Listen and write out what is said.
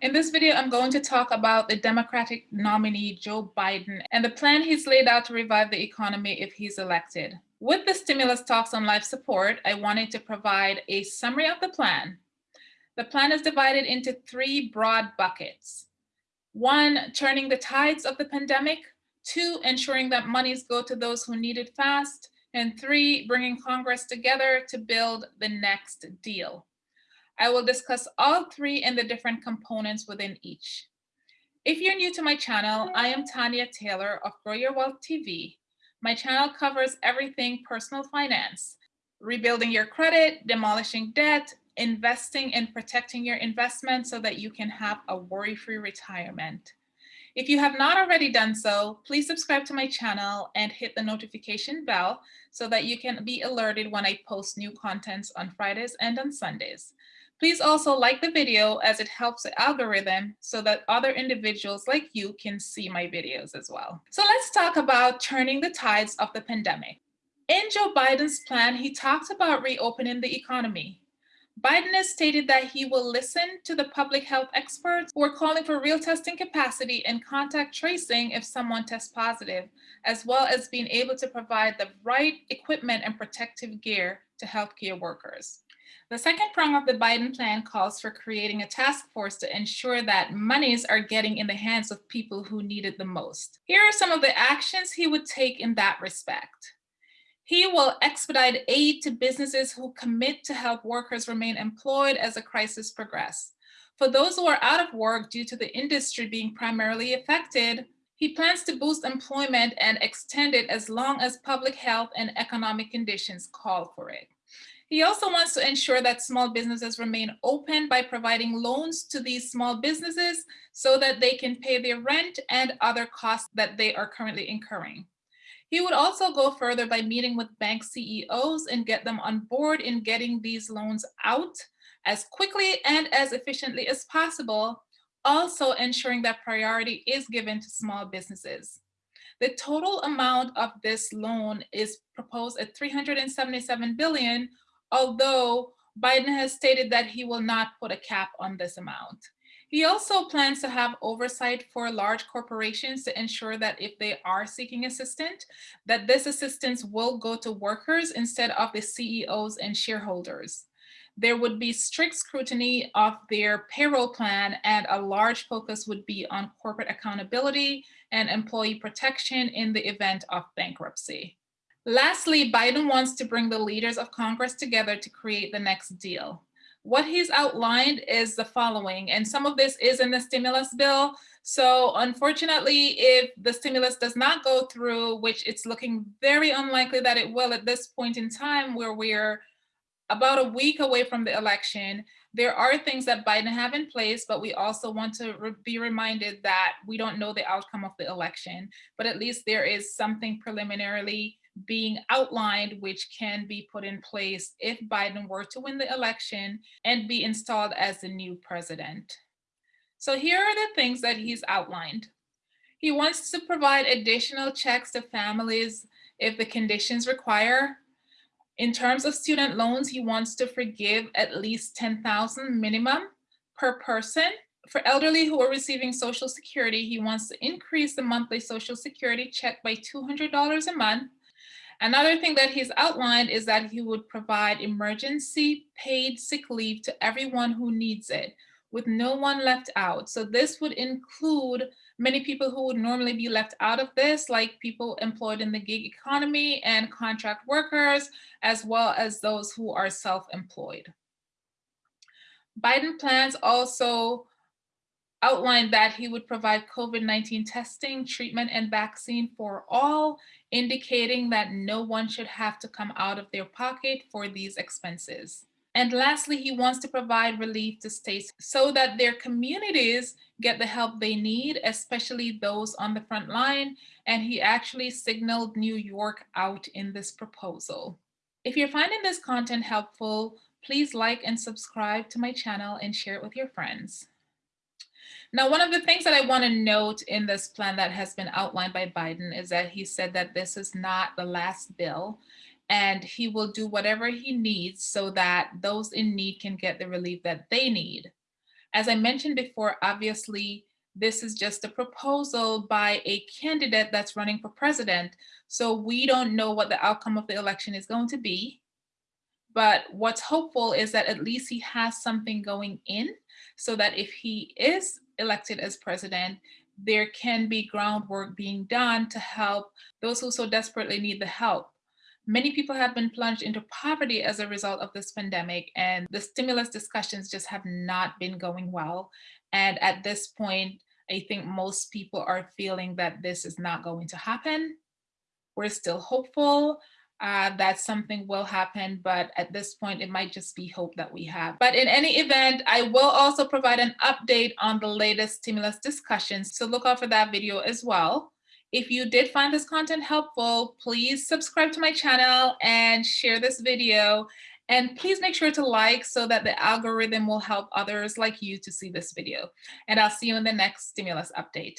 In this video, I'm going to talk about the Democratic nominee, Joe Biden, and the plan he's laid out to revive the economy if he's elected. With the stimulus talks on life support, I wanted to provide a summary of the plan. The plan is divided into three broad buckets. One, turning the tides of the pandemic. Two, ensuring that monies go to those who need it fast. And three, bringing Congress together to build the next deal. I will discuss all three and the different components within each. If you're new to my channel, I am Tanya Taylor of Grow Your Wealth TV. My channel covers everything personal finance, rebuilding your credit, demolishing debt, investing and protecting your investment so that you can have a worry-free retirement. If you have not already done so, please subscribe to my channel and hit the notification bell so that you can be alerted when I post new contents on Fridays and on Sundays. Please also like the video as it helps the algorithm so that other individuals like you can see my videos as well. So let's talk about turning the tides of the pandemic. In Joe Biden's plan, he talks about reopening the economy. Biden has stated that he will listen to the public health experts who are calling for real testing capacity and contact tracing if someone tests positive, as well as being able to provide the right equipment and protective gear to healthcare workers. The second prong of the Biden plan calls for creating a task force to ensure that monies are getting in the hands of people who need it the most. Here are some of the actions he would take in that respect. He will expedite aid to businesses who commit to help workers remain employed as the crisis progresses. For those who are out of work due to the industry being primarily affected, he plans to boost employment and extend it as long as public health and economic conditions call for it. He also wants to ensure that small businesses remain open by providing loans to these small businesses so that they can pay their rent and other costs that they are currently incurring. He would also go further by meeting with bank CEOs and get them on board in getting these loans out as quickly and as efficiently as possible, also ensuring that priority is given to small businesses. The total amount of this loan is proposed at 377 billion, although Biden has stated that he will not put a cap on this amount. He also plans to have oversight for large corporations to ensure that if they are seeking assistance, that this assistance will go to workers instead of the CEOs and shareholders. There would be strict scrutiny of their payroll plan and a large focus would be on corporate accountability and employee protection in the event of bankruptcy. Lastly, Biden wants to bring the leaders of Congress together to create the next deal. What he's outlined is the following, and some of this is in the stimulus bill. So unfortunately, if the stimulus does not go through, which it's looking very unlikely that it will at this point in time where we're about a week away from the election, there are things that Biden have in place, but we also want to re be reminded that we don't know the outcome of the election, but at least there is something preliminarily being outlined, which can be put in place if Biden were to win the election and be installed as the new president. So here are the things that he's outlined. He wants to provide additional checks to families if the conditions require. In terms of student loans, he wants to forgive at least 10,000 minimum per person. For elderly who are receiving Social Security, he wants to increase the monthly Social Security check by $200 a month Another thing that he's outlined is that he would provide emergency paid sick leave to everyone who needs it with no one left out. So this would include many people who would normally be left out of this, like people employed in the gig economy and contract workers, as well as those who are self-employed. Biden plans also outlined that he would provide COVID-19 testing, treatment, and vaccine for all, indicating that no one should have to come out of their pocket for these expenses. And lastly, he wants to provide relief to states so that their communities get the help they need, especially those on the front line. And he actually signaled New York out in this proposal. If you're finding this content helpful, please like and subscribe to my channel and share it with your friends. Now, one of the things that I want to note in this plan that has been outlined by Biden is that he said that this is not the last bill and he will do whatever he needs so that those in need can get the relief that they need. As I mentioned before, obviously, this is just a proposal by a candidate that's running for president. So we don't know what the outcome of the election is going to be. But what's hopeful is that at least he has something going in so that if he is elected as president, there can be groundwork being done to help those who so desperately need the help. Many people have been plunged into poverty as a result of this pandemic and the stimulus discussions just have not been going well. And at this point, I think most people are feeling that this is not going to happen. We're still hopeful uh, that something will happen, but at this point, it might just be hope that we have. But in any event, I will also provide an update on the latest stimulus discussions, so look out for that video as well. If you did find this content helpful, please subscribe to my channel and share this video. And please make sure to like so that the algorithm will help others like you to see this video. And I'll see you in the next stimulus update.